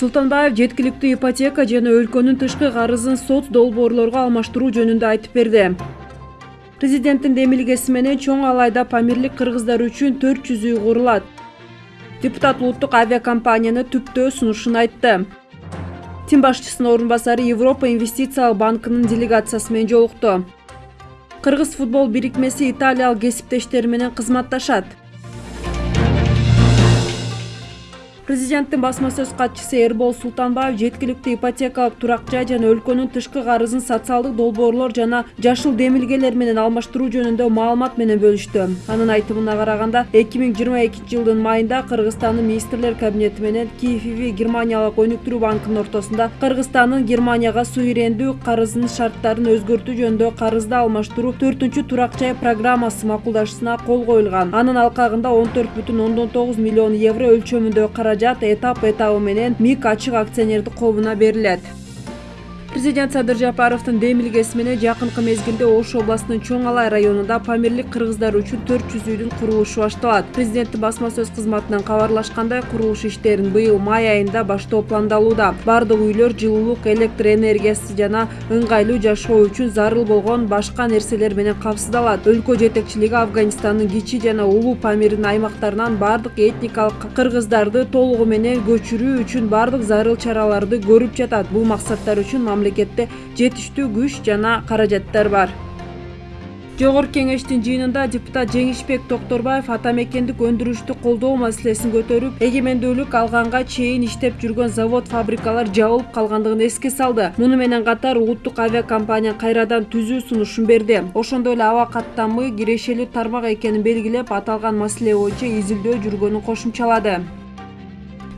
султанбаев жеткиликтүү ипотека жана өлкөнүн тышкы карызын сот долбоорлорго алмаштыруу жөнүндө айтып берди. Президенттин демилгеси менен чоң алайда памирлик кыргыздар үчүн төрт жүз үй курулат. Депутат улуттук авиакомпанияны түптөө сунушун айтты. Тим башчысынын орун басары европа инвестициялык банкынын делегациясы менен жолукту. Кыргыз футбол бирикмеси италиялык кесиптештери менен кызматташат президенттин басма сөз катчысы эрбол султанбаев жеткиликтүү ипотекалык турак жай жана өлкөнүн тышкы карызын социалдык долбоорлор жана жашыл демилгелер менен алмаштыруу жөнүндө маалымат менен бөлүштү анын айтымына жыйырма экинчи жылдын майында кыргызстандын министрлер кабинети менен киевви германиялык өнүктүрүү банкынын ортосунда кыргызстандын германияга суверендүү карызынын шарттарын өзгөртүү жөнүндө карызды алмаштыруу төртүнчү турак жай программасы макулдашууна кол коюлган анын алкагында он төрт миллион евро өлчөмүндө каражат этап этабы менен мик ачык акционердик коомуна берилет президент садыр жапаровдун демилгеси менен жакынкы мезгилде ош областынын чоң алай районунда памирлик кыргыздар үчүн төрт жүз үйдүн курулушу башталат. Президенттин басма сөз кызматынан кабарлашкандай курулуш иштерин быйыл май айында баштоо пландалууда. Баардык үйлөр жылуулук электр энергиясы жана ыңгайлуу жашоо үчүн зарыл болгон башка нерселер менен камсыздалат өлкө жетекчилиги афганистандын кичи жана улуу памирдин аймактарынан баардык этникалык кыргыздарды толугу менен көчүрүү үчүн баардык зарыл чараларды көрүп жатат. Бул максаттар үчүн мамлекетте жетиштүү күч жана каражаттар бар. Жогорку кеңештин жыйынында депутат жеңишбек токторбаев ата мекендик өндүрүштү колдоо маселесин көтөрүп эгемендүүлүк алганга чейин иштеп жүргөн завод фабрикалар жабылып калгандыгын эске салды. Муну менен катар улуттук авиакомпанияны кайрадан түзүү сунушун берди. Ошондой эле аба каттамы кирешелүү тармак экенин белгилеп аталган маселе боюнча изилдөө жүргөнүн кошумчалады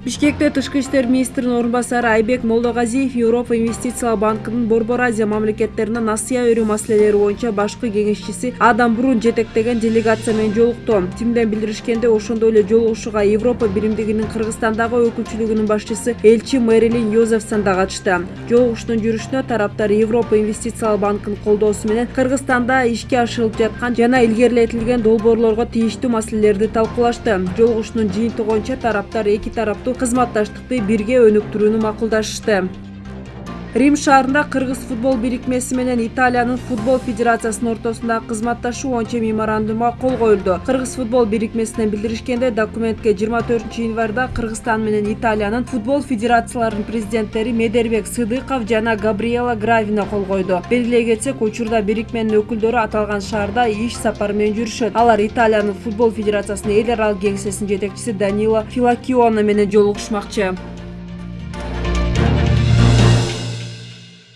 бишкекте тышкы иштер министринин орун басары айбек молдогазиев европа инвестициялык банкынын борбор азия мамлекеттерине насыя берүү маселелери боюнча башкы кеңешчиси адам брун жетектеген делегация менен жолукту тимден билдиришкендей ошондой эле жолугушууга европа биримдигинин кыргызстандагы өкүлчүлүгүнүн башчысы элчи мэрилин йозефсон да катышты. Жолугушуунун жүрүшүнө тараптар европа инвестициялык банкынын колдоосу менен кыргызстанда ишке ашырылып жаткан жана илгерилетилген долбоорлорго тийиштүү маселелерди талкуулашты. Жолугушуунун жыйынтыгы боюнча тараптар эки тараптуу кызматташтыкты бирге өнүктүрүүнү макулдашышты рим шаарында кыргыз футбол бирикмеси менен италиянын футбол федерациясынын ортосундагы кызматташуу боюнча меморандумга кол коюлду. Кыргыз футбол бирикмесинен билдиришкендей документке жыйырма төртүнчү январда кыргызстан менен италиянын футбол федерацияларынын президенттери медербек сыдыков жана габриела гравина кол койду. Белгилей кетсек учурда бирикменин өкүлдөрү аталган шаарда иш сапары менен жүрүшөт. Алар италиянын футбол федерациясынын эл аралык кеңсесинин жетекчиси данила филакионо менен жолугушмакчы